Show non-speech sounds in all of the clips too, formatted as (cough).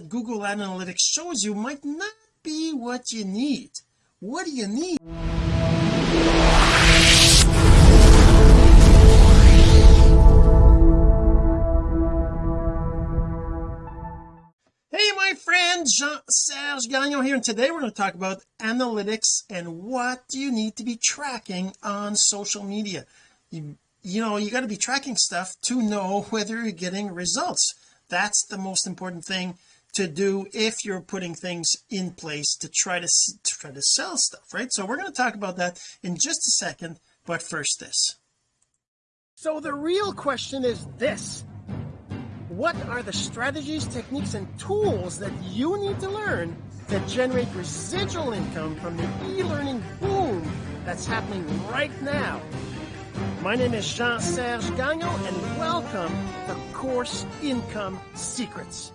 Google Analytics shows you might not be what you need. What do you need? Hey my friend Jean-Serge Gagnon here and today we're going to talk about analytics and what do you need to be tracking on social media. You, you know you got to be tracking stuff to know (laughs) whether you're getting results. That's the most important thing to do if you're putting things in place to try to, to try to sell stuff right? So we're going to talk about that in just a second but first this. So the real question is this. What are the strategies techniques and tools that you need to learn to generate residual income from the e-learning boom that's happening right now? My name is Jean-Serge Gagnon and welcome to Course Income Secrets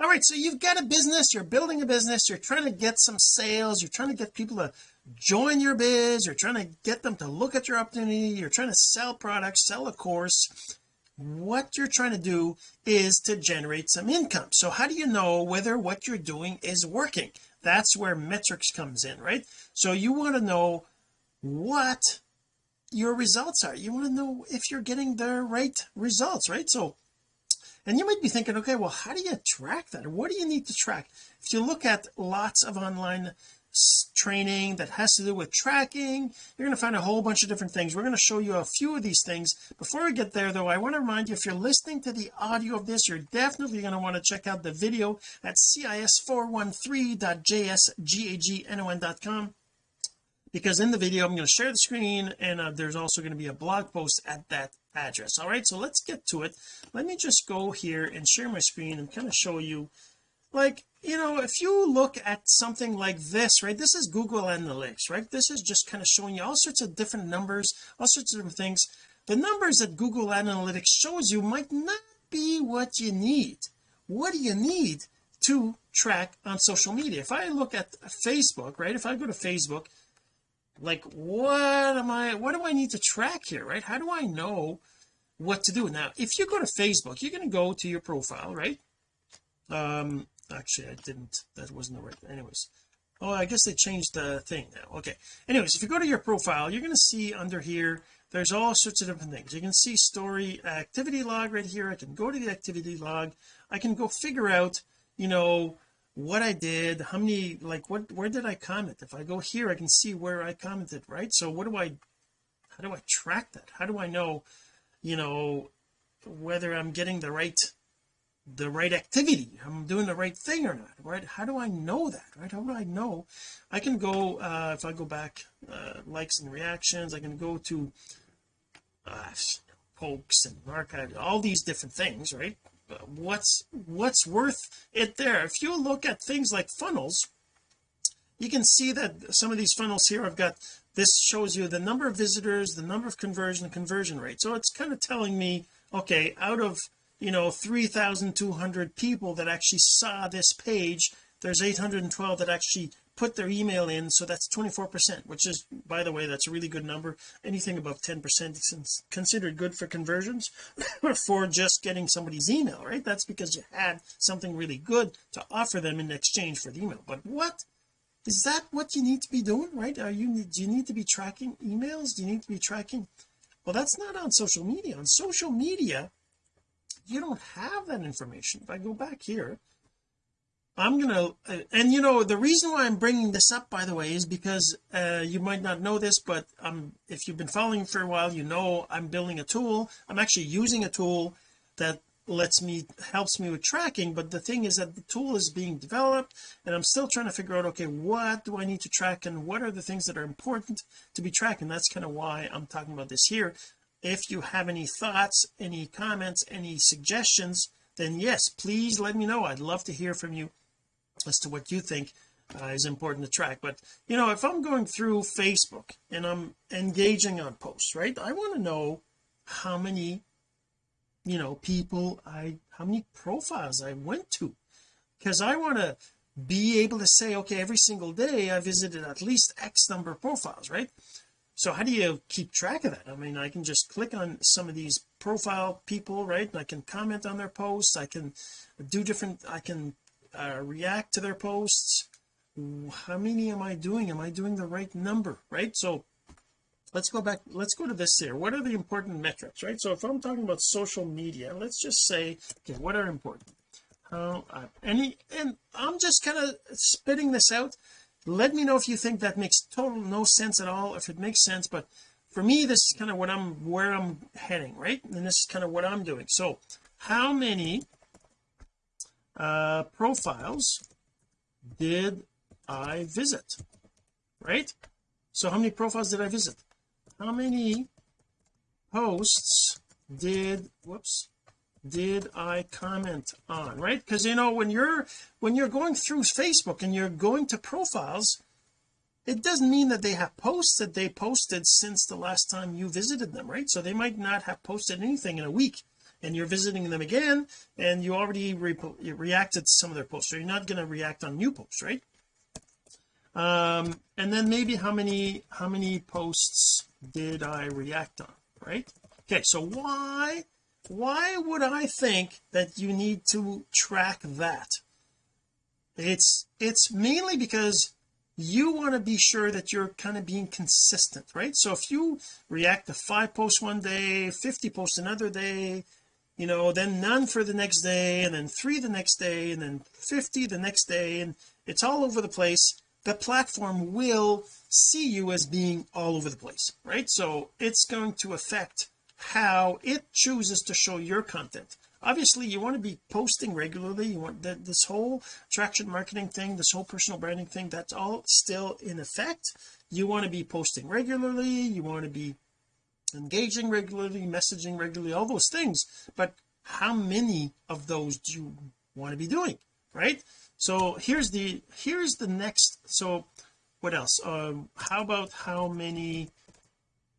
all right so you've got a business you're building a business you're trying to get some sales you're trying to get people to join your biz you're trying to get them to look at your opportunity you're trying to sell products sell a course. What you're trying to do is to generate some income. So how do you know whether what you're doing is working? That's where metrics comes in right? So you want to know what your results are. You want to know if you're getting the right results right? So and you might be thinking okay well how do you track that? What do you need to track? If you look at lots of online training that has to do with tracking you're going to find a whole bunch of different things. We're going to show you a few of these things. Before we get there though I want to remind you if you're listening to the audio of this you're definitely going to want to check out the video at cis413.jsgagnon.com because in the video I'm going to share the screen and uh, there's also going to be a blog post at that address. All right so let's get to it. Let me just go here and share my screen and kind of show you like you know if you look at something like this right this is Google Analytics right? This is just kind of showing you all sorts of different numbers all sorts of different things. The numbers that Google Analytics shows you might not be what you need. What do you need to track on social media? If I look at Facebook right if I go to Facebook like what am I what do I need to track here right? How do I know what to do? Now if you go to Facebook you're going to go to your profile right? Um actually I didn't that wasn't the right anyways. Oh I guess they changed the thing now. Okay. Anyways if you go to your profile you're going to see under here there's all sorts of different things. You can see story activity log right here. I can go to the activity log. I can go figure out you know what I did how many like what where did I comment? If I go here I can see where I commented right? So what do I how do I track that? How do I know you know whether I'm getting the right the right activity I'm doing the right thing or not right? How do I know that right? How do I know? I can go uh if I go back uh likes and reactions I can go to uh pokes and archive all these different things right what's what's worth it there? If you look at things like funnels you can see that some of these funnels here I've got this shows you the number of visitors the number of conversion conversion rate. So it's kind of telling me okay out of you know 3,200 people that actually saw this page there's 812 that actually put their email in so that's 24 percent which is by the way that's a really good number. Anything above 10 percent is considered good for conversions (laughs) for just getting somebody's email right? That's because you had something really good to offer them in exchange for the email. But what? Is that what you need to be doing right? Are you do you need to be tracking emails? Do you need to be tracking? Well that's not on social media. On social media you don't have that information. If I go back here I'm gonna and you know the reason why I'm bringing this up by the way is because uh, you might not know this but um if you've been following for a while you know I'm building a tool. I'm actually using a tool that lets me helps me with tracking but the thing is that the tool is being developed and I'm still trying to figure out okay what do I need to track and what are the things that are important to be tracking? That's kind of why I'm talking about this here. If you have any thoughts any comments any suggestions then yes please let me know. I'd love to hear from you as to what you think uh, is important to track. But you know if I'm going through Facebook and I'm engaging on posts right I want to know how many you know people I how many profiles I went to. Because I want to be able to say okay every single day I visited at least X number of profiles right? So how do you keep track of that? I mean I can just click on some of these profile people right and I can comment on their posts. I can do different I can uh, react to their posts. How many am I doing? Am I doing the right number right? So let's go back let's go to this here. What are the important metrics right? So if I'm talking about social media let's just say okay what are important? How uh, any and I'm just kind of spitting this out. Let me know if you think that makes total no sense at all if it makes sense but for me this is kind of what I'm where I'm heading right? And this is kind of what I'm doing. So how many uh profiles did I visit right? So how many profiles did I visit? How many posts did whoops did I comment on right? Because you know when you're when you're going through Facebook and you're going to profiles it doesn't mean that they have posts that they posted since the last time you visited them right? So they might not have posted anything in a week and you're visiting them again and you already re reacted to some of their posts. So you're not going to react on new posts right? Um and then maybe how many how many posts did I react on right? Okay so why why would I think that you need to track that? It's it's mainly because you want to be sure that you're kind of being consistent right? So if you react to five posts one day 50 posts another day you know then none for the next day and then three the next day and then 50 the next day and it's all over the place. The platform will see you as being all over the place right? So it's going to affect how it chooses to show your content. Obviously you want to be posting regularly. You want that this whole attraction marketing thing this whole personal branding thing that's all still in effect. You want to be posting regularly. You want to be engaging regularly messaging regularly all those things. But how many of those do you want to be doing right? So here's the here's the next so what else? Um how about how many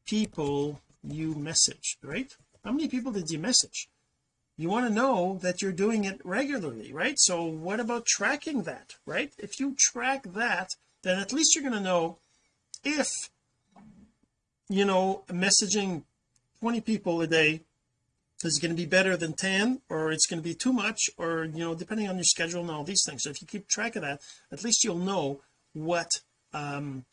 people you message right? How many people did you message? You want to know that you're doing it regularly right? So what about tracking that right? If you track that then at least you're going to know if you know messaging 20 people a day is going to be better than 10 or it's going to be too much or you know depending on your schedule and all these things. So if you keep track of that at least you'll know what um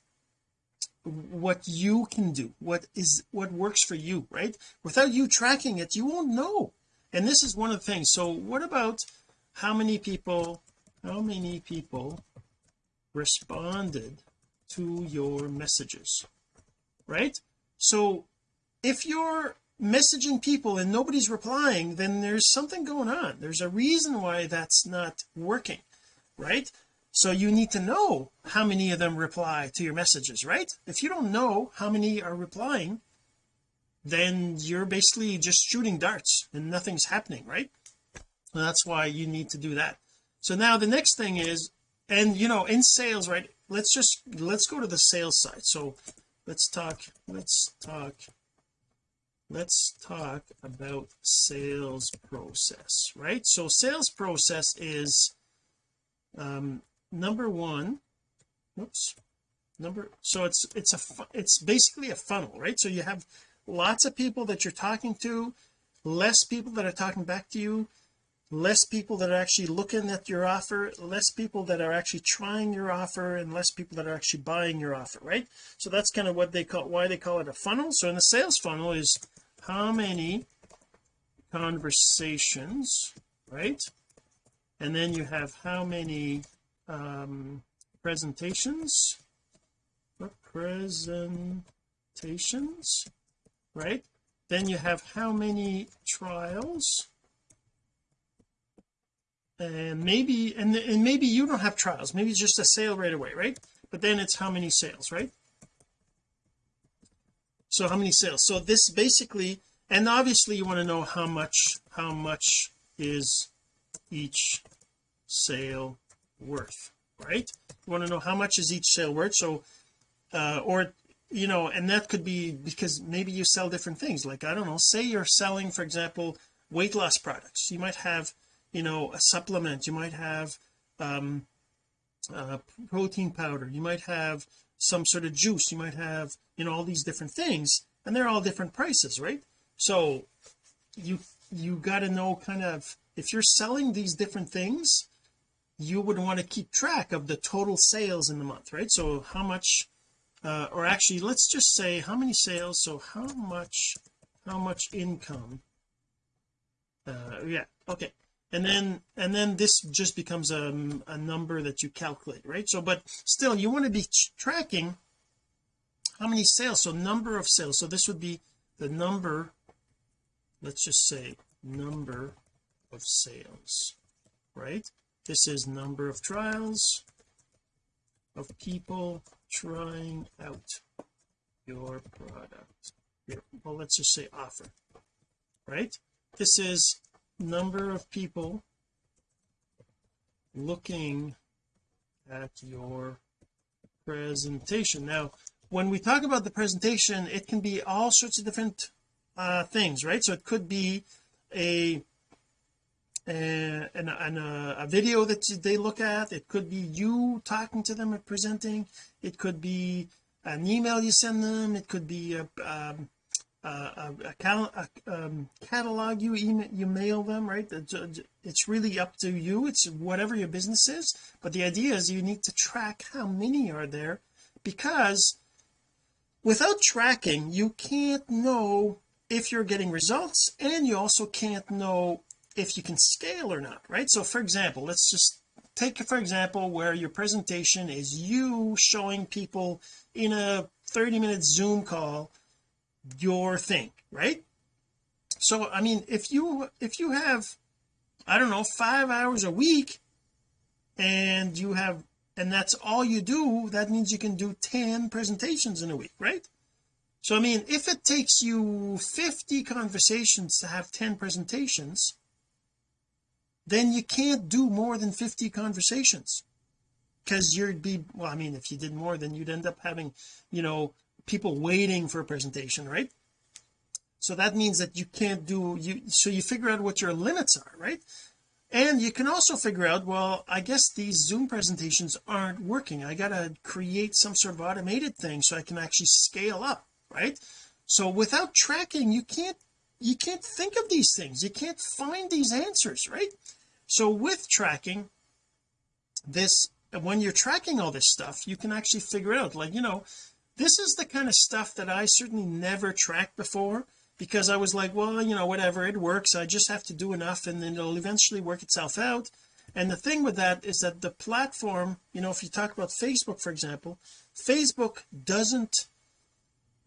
what you can do what is what works for you right? Without you tracking it you won't know. And this is one of the things. So what about how many people how many people responded to your messages right? So if you're messaging people and nobody's replying then there's something going on. There's a reason why that's not working right? So you need to know how many of them reply to your messages right? If you don't know how many are replying then you're basically just shooting darts and nothing's happening right? And that's why you need to do that. So now the next thing is and you know in sales right let's just let's go to the sales side. So let's talk let's talk let's talk about sales process right? So sales process is um number one oops number so it's it's a it's basically a funnel right? So you have lots of people that you're talking to less people that are talking back to you less people that are actually looking at your offer less people that are actually trying your offer and less people that are actually buying your offer right? So that's kind of what they call why they call it a funnel. So in the sales funnel is how many conversations right? And then you have how many um presentations presentations right? Then you have how many trials and maybe and, and maybe you don't have trials. Maybe it's just a sale right away right? But then it's how many sales right? So how many sales? So this basically and obviously you want to know how much how much is each sale worth right? You want to know how much is each sale worth? So uh or you know and that could be because maybe you sell different things. Like I don't know say you're selling for example weight loss products. You might have you know a supplement. You might have um uh, protein powder. You might have some sort of juice. You might have you know all these different things and they're all different prices right? So you you got to know kind of if you're selling these different things you would want to keep track of the total sales in the month right? So how much uh, or actually let's just say how many sales so how much how much income uh yeah okay and then and then this just becomes a, a number that you calculate right? So but still you want to be tracking how many sales. So number of sales. So this would be the number let's just say number of sales right? This is number of trials of people trying out your product. Well let's just say offer right? This is number of people looking at your presentation. Now when we talk about the presentation it can be all sorts of different uh things right? So it could be a and, and, and a, a, video that they look at. It could be you talking to them and presenting. It could be an email you send them. It could be a, um, a, a, a um, catalog you email you mail them right? It's really up to you. It's whatever your business is. But the idea is you need to track how many are there because without tracking you can't know if you're getting results and you also can't know if you can scale or not right? So for example let's just take for example where your presentation is you showing people in a 30 minute zoom call your thing right? So I mean if you if you have I don't know five hours a week and you have and that's all you do that means you can do 10 presentations in a week right? So I mean if it takes you 50 conversations to have 10 presentations then you can't do more than 50 conversations. Because you'd be well I mean if you did more then you'd end up having you know people waiting for a presentation right? So that means that you can't do you so you figure out what your limits are right? And you can also figure out well I guess these zoom presentations aren't working. I gotta create some sort of automated thing so I can actually scale up right? So without tracking you can't you can't think of these things. You can't find these answers right? So with tracking this when you're tracking all this stuff you can actually figure out like you know this is the kind of stuff that I certainly never tracked before because I was like well you know whatever it works. I just have to do enough and then it'll eventually work itself out. And the thing with that is that the platform you know if you talk about Facebook for example Facebook doesn't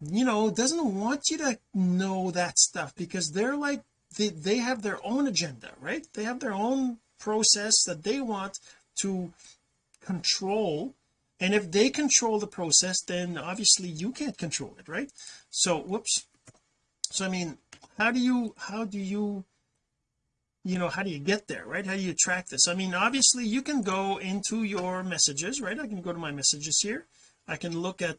you know doesn't want you to know that stuff because they're like they, they have their own agenda right? They have their own process that they want to control and if they control the process then obviously you can't control it right? So whoops. So I mean how do you how do you you know how do you get there right? How do you track this? I mean obviously you can go into your messages right? I can go to my messages here. I can look at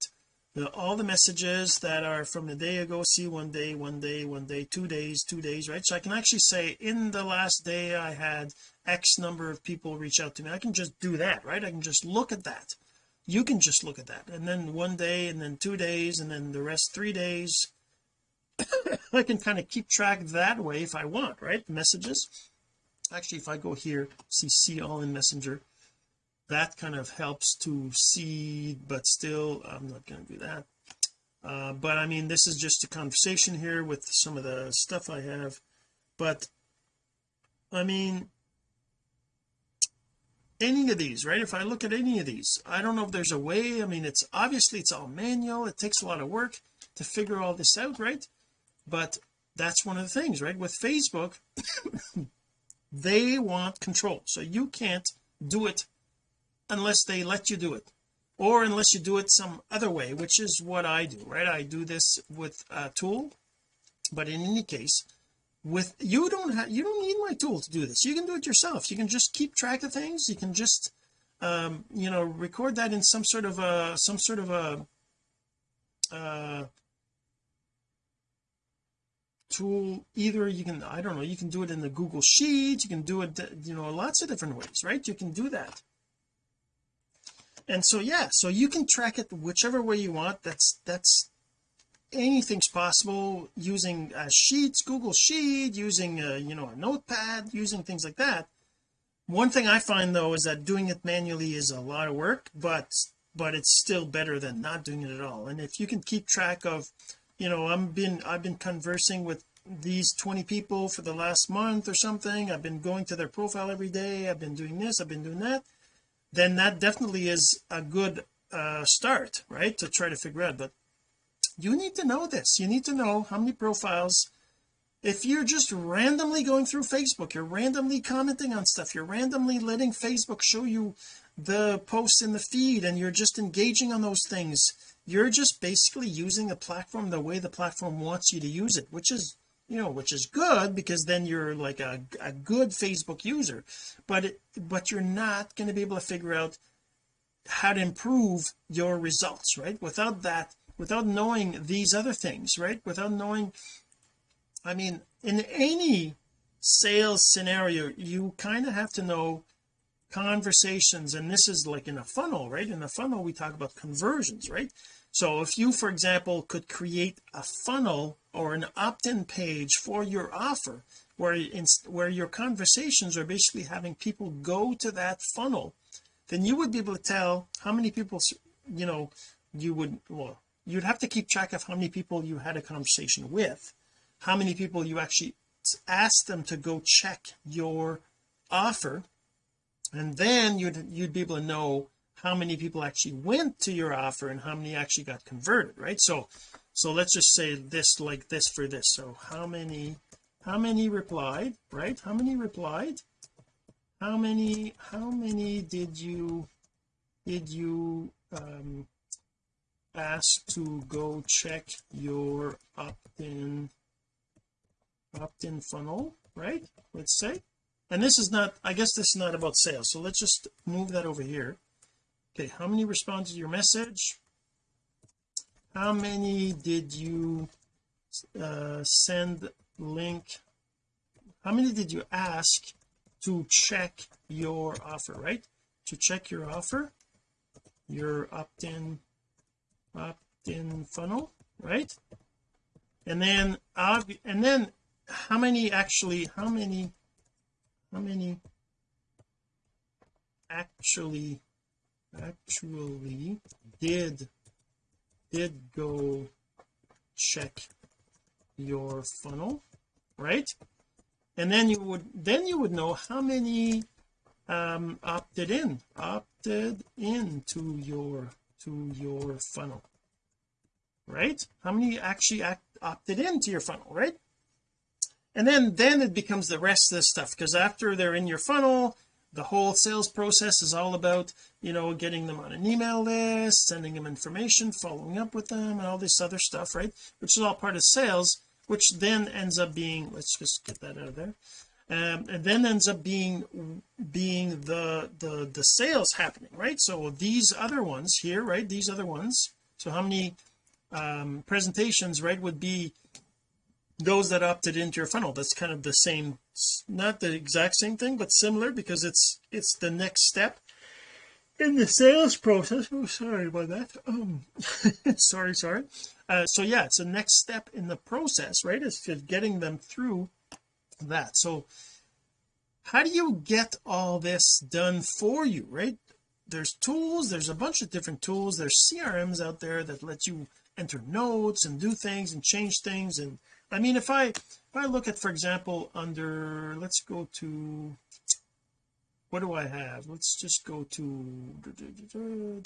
the, all the messages that are from a day ago see one day one day one day two days two days right? So I can actually say in the last day I had X number of people reach out to me. I can just do that right? I can just look at that you can just look at that. And then one day and then two days and then the rest three days. (coughs) I can kind of keep track that way if I want right? Messages. Actually if I go here see see all in messenger that kind of helps to see but still I'm not going to do that. Uh, but I mean this is just a conversation here with some of the stuff I have. But I mean any of these right? If I look at any of these I don't know if there's a way I mean it's obviously it's all manual. It takes a lot of work to figure all this out right? But that's one of the things right? With Facebook (coughs) they want control. So you can't do it unless they let you do it or unless you do it some other way which is what I do right? I do this with a tool. But in any case with you don't have you don't need my tool to do this. You can do it yourself. You can just keep track of things. You can just um you know record that in some sort of a some sort of a uh tool. Either you can I don't know you can do it in the Google Sheet. You can do it you know lots of different ways right? You can do that. And so yeah so you can track it whichever way you want. That's that's anything's possible using uh, sheets Google Sheet using uh, you know a notepad using things like that. One thing I find though is that doing it manually is a lot of work but but it's still better than not doing it at all. And if you can keep track of you know I'm been I've been conversing with these 20 people for the last month or something. I've been going to their profile every day. I've been doing this. I've been doing that. Then that definitely is a good uh start right to try to figure out. But you need to know this. You need to know how many profiles. If you're just randomly going through Facebook you're randomly commenting on stuff you're randomly letting Facebook show you the posts in the feed and you're just engaging on those things you're just basically using the platform the way the platform wants you to use it which is you know which is good because then you're like a, a good Facebook user. But it, but you're not going to be able to figure out how to improve your results right? Without that without knowing these other things right? Without knowing I mean in any sales scenario you kind of have to know conversations and this is like in a funnel right? In a funnel we talk about conversions right? So if you for example could create a funnel or an opt-in page for your offer where in, where your conversations are basically having people go to that funnel then you would be able to tell how many people you know you would well you'd have to keep track of how many people you had a conversation with how many people you actually asked them to go check your offer and then you'd you'd be able to know how many people actually went to your offer and how many actually got converted right? So so let's just say this like this for this. So how many how many replied right? How many replied? How many how many did you did you um ask to go check your opt-in opt-in funnel right? Let's say. And this is not I guess this is not about sales. So let's just move that over here. Okay how many responded to your message? How many did you uh, send link? How many did you ask to check your offer right? To check your offer your opt-in opt-in funnel right? And then uh, and then how many actually how many how many actually actually did did go check your funnel right? And then you would then you would know how many um opted in opted in to your to your funnel right? How many actually act, opted into your funnel right? And then then it becomes the rest of the stuff because after they're in your funnel the whole sales process is all about you know getting them on an email list sending them information following up with them and all this other stuff right? Which is all part of sales which then ends up being let's just get that out of there um, and then ends up being being the the the sales happening right? So these other ones here right? These other ones. So how many um presentations right would be those that opted into your funnel. That's kind of the same not the exact same thing but similar because it's it's the next step in the sales process. Oh sorry about that. Um (laughs) sorry sorry. Uh, so yeah it's the next step in the process right it's just getting them through that. So how do you get all this done for you right? There's tools there's a bunch of different tools. There's CRMs out there that let you enter notes and do things and change things. And I mean if I if I look at for example under let's go to what do I have? Let's just go to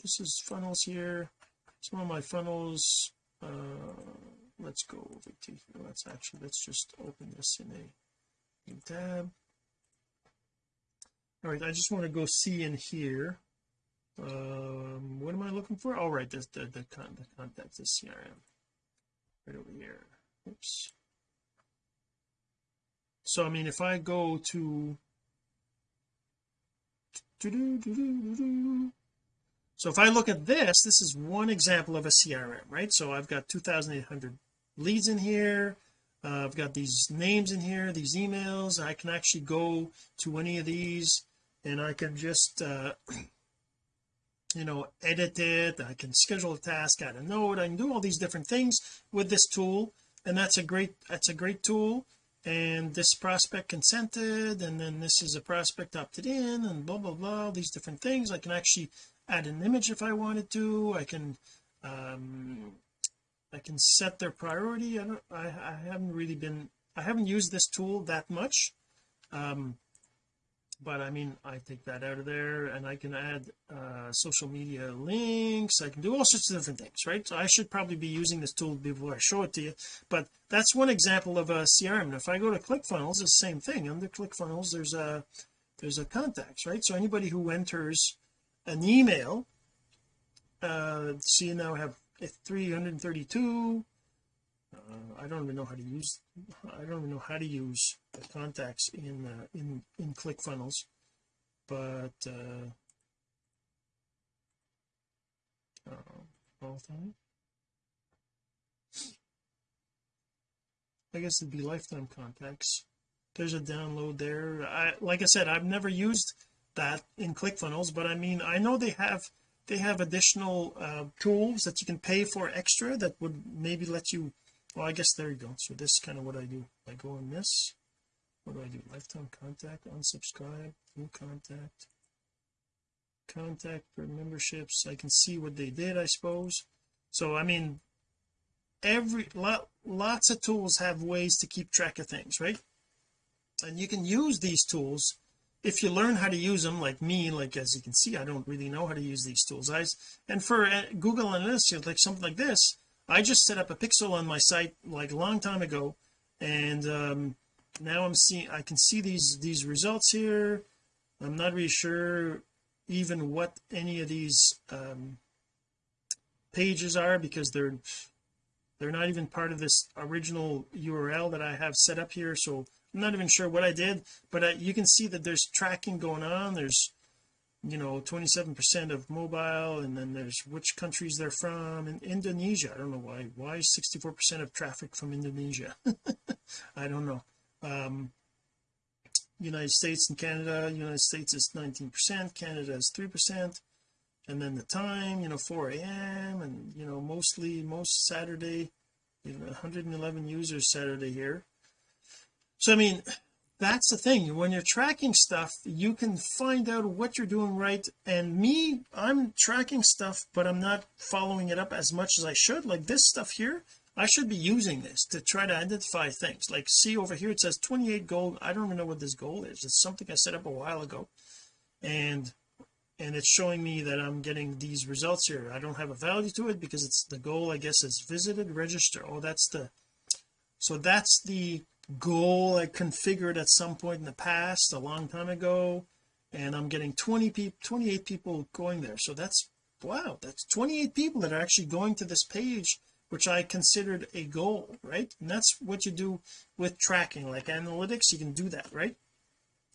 this is funnels here. Some of my funnels uh let's go over to here. Let's actually let's just open this in a new tab. All right I just want to go see in here um what am I looking for? All right this the the, con the is CRM right over here. Oops. So I mean if I go to so if I look at this this is one example of a CRM right? So I've got 2800 leads in here. Uh, I've got these names in here these emails. I can actually go to any of these and I can just uh (clears throat) you know edit it I can schedule a task add a note I can do all these different things with this tool. And that's a great that's a great tool. And this prospect consented and then this is a prospect opted in and blah blah blah all these different things. I can actually add an image if I wanted to. I can um I can set their priority. I don't I, I haven't really been I haven't used this tool that much. Um but I mean I take that out of there and I can add uh social media links. I can do all sorts of different things right? So I should probably be using this tool before I show it to you. But that's one example of a CRM and if I go to ClickFunnels it's the same thing. Under ClickFunnels there's a there's a contacts right? So anybody who enters an email uh see so now have 332 I don't even know how to use I don't even know how to use the contacts in uh, in in ClickFunnels but uh, uh all I guess it'd be lifetime contacts. There's a download there. I like I said I've never used that in ClickFunnels but I mean I know they have they have additional uh, tools that you can pay for extra that would maybe let you well I guess there you go. So this is kind of what I do. I go on this. What do I do? Lifetime contact unsubscribe new contact. Contact for memberships. I can see what they did I suppose. So I mean every lot lots of tools have ways to keep track of things right? And you can use these tools if you learn how to use them like me like as you can see I don't really know how to use these tools. I and for uh, Google Analytics like something like this I just set up a pixel on my site like a long time ago and um now I'm seeing I can see these these results here. I'm not really sure even what any of these um pages are because they're they're not even part of this original URL that I have set up here so I'm not even sure what I did but I, you can see that there's tracking going on there's you know 27 percent of mobile and then there's which countries they're from in Indonesia. I don't know why why 64 percent of traffic from Indonesia? (laughs) I don't know. Um United States and Canada United States is 19 percent Canada is 3 percent and then the time you know 4 a.m and you know mostly most Saturday you know 111 users Saturday here. So I mean that's the thing. When you're tracking stuff you can find out what you're doing right. And me I'm tracking stuff but I'm not following it up as much as I should. Like this stuff here I should be using this to try to identify things. Like see over here it says 28 gold. I don't even know what this goal is. It's something I set up a while ago. And and it's showing me that I'm getting these results here. I don't have a value to it because it's the goal I guess is visited register oh that's the so that's the goal I configured at some point in the past a long time ago and I'm getting 20 people 28 people going there. So that's wow that's 28 people that are actually going to this page which I considered a goal right? And that's what you do with tracking. Like analytics you can do that right?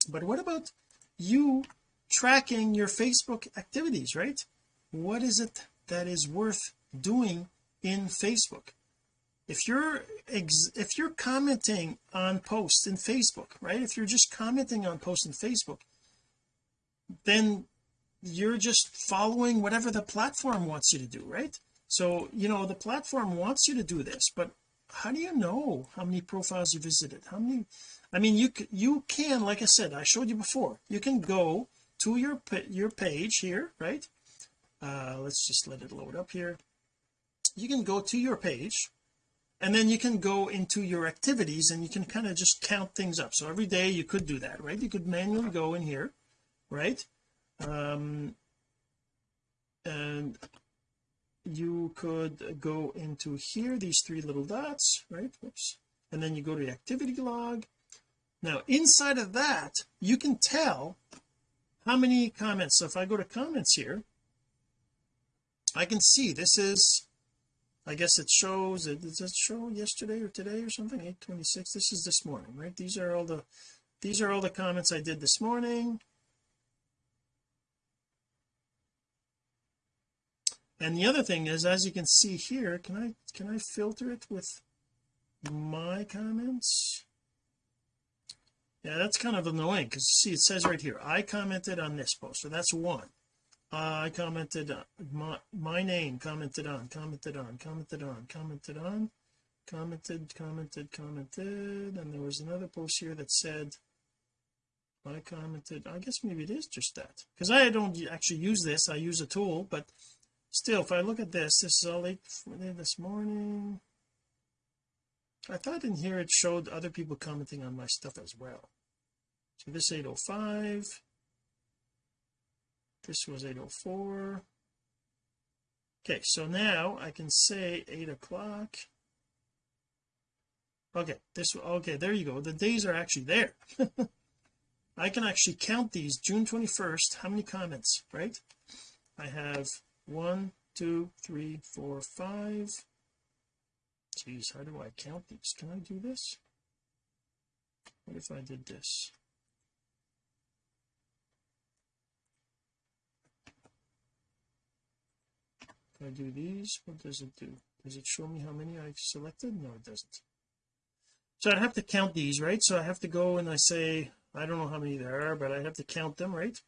But what about you tracking your Facebook activities right? What is it that is worth doing in Facebook if you're if you're commenting on posts in Facebook right? If you're just commenting on posts in Facebook then you're just following whatever the platform wants you to do right? So you know the platform wants you to do this but how do you know how many profiles you visited? How many I mean you you can like I said I showed you before you can go to your your page here right? Uh let's just let it load up here. You can go to your page and then you can go into your activities and you can kind of just count things up. So every day you could do that right? You could manually go in here right? Um and you could go into here these three little dots right? Oops. and then you go to the activity log. Now inside of that you can tell how many comments. So if I go to comments here I can see this is I guess it shows it does it show yesterday or today or something? 826 this is this morning right? These are all the these are all the comments I did this morning. And the other thing is as you can see here can I can I filter it with my comments? Yeah that's kind of annoying because you see it says right here I commented on this post so that's one uh, I commented uh, my, my name commented on commented on commented on commented on commented commented commented and there was another post here that said I commented I guess maybe it is just that because I don't actually use this I use a tool but still if I look at this this is all late this morning. I thought in here it showed other people commenting on my stuff as well. So this 805 this was 804 okay so now I can say 8 o'clock. Okay this okay there you go. The days are actually there. (laughs) I can actually count these June 21st how many comments right? I have one two three four five. Geez how do I count these? Can I do this? What if I did this if I do these? What does it do? Does it show me how many I have selected? No it doesn't. So I'd have to count these right? So I have to go and I say I don't know how many there are but I have to count them right?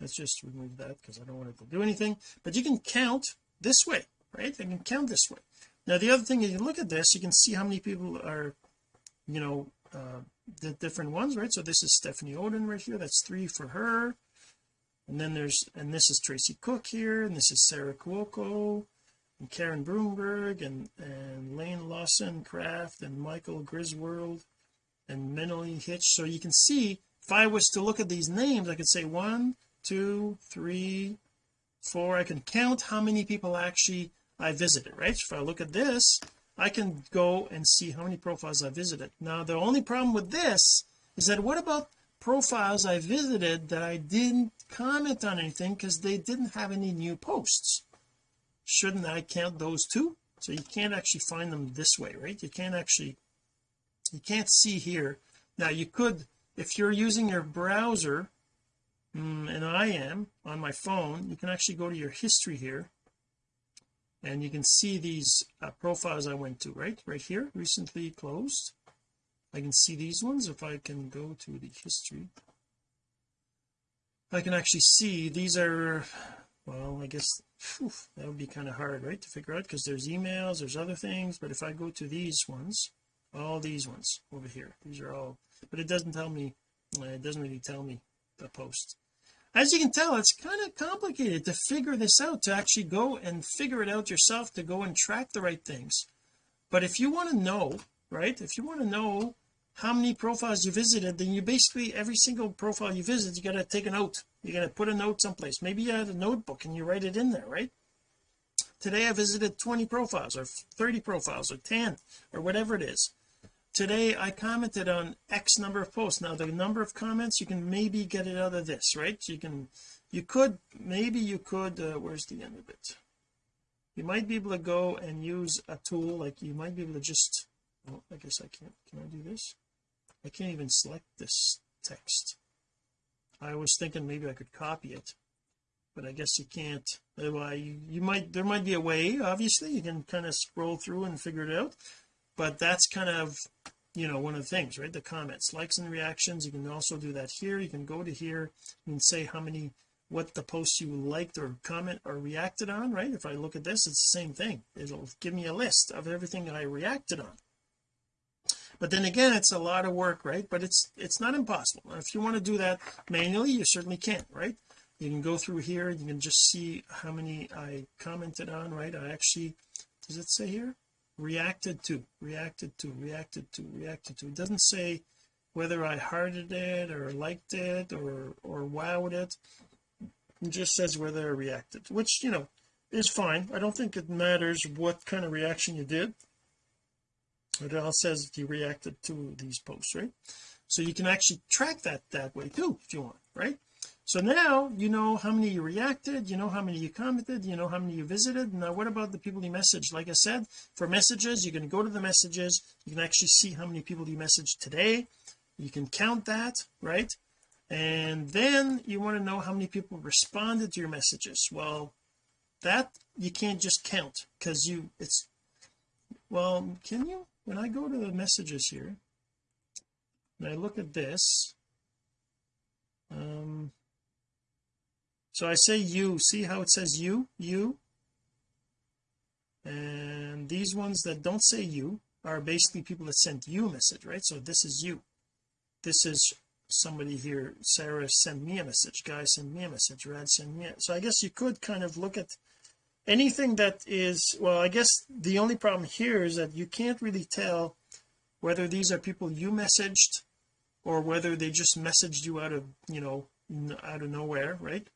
Let's just remove that because I don't want it to do anything. But you can count this way right? I can count this way. Now the other thing is you look at this you can see how many people are you know uh the different ones right? So this is Stephanie Oden right here. That's three for her and then there's and this is Tracy Cook here and this is Sarah Cuoco and Karen Broomberg and and Lane Lawson Craft and Michael Griswold and Mentally Hitch. So you can see if I was to look at these names I could say one two three four. I can count how many people actually I visited right? If I look at this I can go and see how many profiles I visited. Now the only problem with this is that what about profiles I visited that I didn't comment on anything because they didn't have any new posts. Shouldn't I count those too? So you can't actually find them this way right? You can't actually you can't see here. Now you could if you're using your browser mm, and I am on my phone you can actually go to your history here and you can see these uh, profiles I went to right? Right here recently closed I can see these ones if I can go to the history. I can actually see these are well I guess whew, that would be kind of hard right to figure out because there's emails there's other things but if I go to these ones all these ones over here these are all but it doesn't tell me uh, it doesn't really tell me the post. As you can tell it's kind of complicated to figure this out to actually go and figure it out yourself to go and track the right things. But if you want to know right if you want to know how many profiles you visited then you basically every single profile you visit you got to take a note. You got to put a note someplace. Maybe you had a notebook and you write it in there right? Today I visited 20 profiles or 30 profiles or 10 or whatever it is. Today I commented on X number of posts. Now the number of comments you can maybe get it out of this right? You can you could maybe you could uh, where's the end of it? You might be able to go and use a tool like you might be able to just oh I guess I can't can I do this I can't even select this text. I was thinking maybe I could copy it but I guess you can't. Well you, you might there might be a way obviously. You can kind of scroll through and figure it out but that's kind of you know one of the things right? The comments likes and reactions. You can also do that here. You can go to here and say how many what the posts you liked or comment or reacted on right? If I look at this it's the same thing. It'll give me a list of everything I reacted on but then again it's a lot of work right? But it's it's not impossible. If you want to do that manually you certainly can right? You can go through here you can just see how many I commented on right? I actually does it say here? Reacted to reacted to reacted to reacted to. It doesn't say whether I hearted it or liked it or or wowed it. It just says whether I reacted which you know is fine. I don't think it matters what kind of reaction you did it all says that you reacted to these posts right? So you can actually track that that way too if you want right? So now you know how many you reacted you know how many you commented you know how many you visited. Now what about the people you messaged? Like I said for messages you can go to the messages. You can actually see how many people you messaged today. You can count that right? And then you want to know how many people responded to your messages. Well that you can't just count because you it's well can you when I go to the messages here and I look at this um so I say you. See how it says you? You? And these ones that don't say you are basically people that sent you a message right? So this is you. This is somebody here. Sarah sent me a message. Guys send me a message. Rad send me a... so I guess you could kind of look at anything that is well I guess the only problem here is that you can't really tell whether these are people you messaged or whether they just messaged you out of you know out of nowhere right?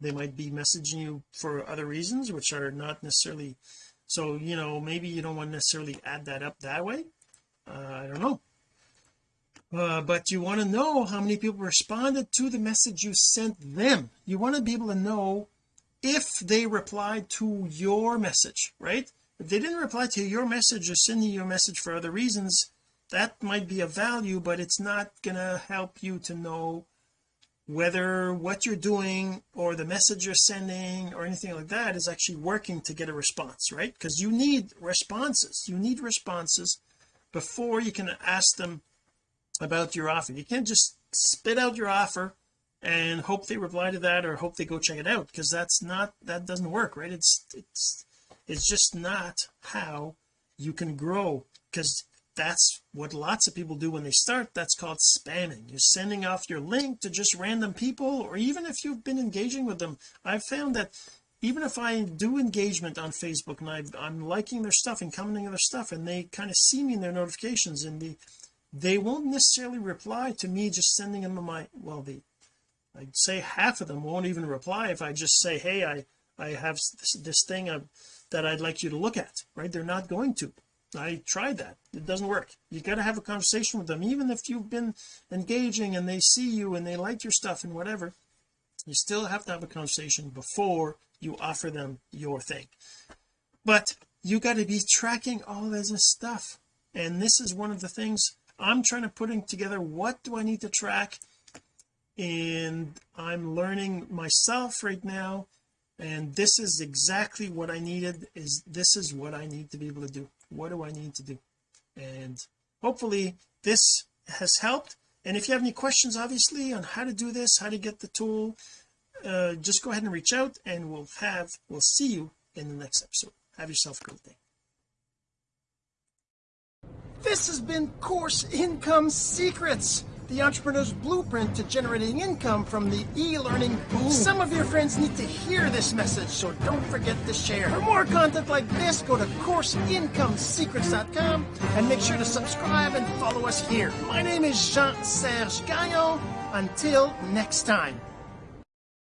They might be messaging you for other reasons which are not necessarily so you know maybe you don't want to necessarily add that up that way. Uh, I don't know. Uh, but you want to know how many people responded to the message you sent them. You want to be able to know if they replied to your message right? If they didn't reply to your message or sending you message for other reasons that might be a value but it's not gonna help you to know whether what you're doing or the message you're sending or anything like that is actually working to get a response right? Because you need responses. You need responses before you can ask them about your offer. You can't just spit out your offer and hope they reply to that or hope they go check it out because that's not that doesn't work right? It's it's it's just not how you can grow because that's what lots of people do when they start. That's called spamming. You're sending off your link to just random people or even if you've been engaging with them. I've found that even if I do engagement on Facebook and I, am liking their stuff and commenting on their stuff and they kind of see me in their notifications and the they won't necessarily reply to me just sending them my well the I'd say half of them won't even reply if I just say hey I I have this, this thing uh, that I'd like you to look at right? They're not going to. I tried that. It doesn't work. You got to have a conversation with them. Even if you've been engaging and they see you and they like your stuff and whatever you still have to have a conversation before you offer them your thing. But you got to be tracking all this stuff. And this is one of the things I'm trying to putting together. What do I need to track and I'm learning myself right now and this is exactly what I needed is this is what I need to be able to do. What do I need to do? And hopefully this has helped. And if you have any questions obviously on how to do this how to get the tool uh, just go ahead and reach out and we'll have we'll see you in the next episode. Have yourself a great day. This has been course income secrets the entrepreneur's blueprint to generating income from the e-learning boom. Some of your friends need to hear this message so don't forget to share. For more content like this go to courseincomesecrets.com and make sure to subscribe and follow us here. My name is Jean-Serge Gagnon. Until next time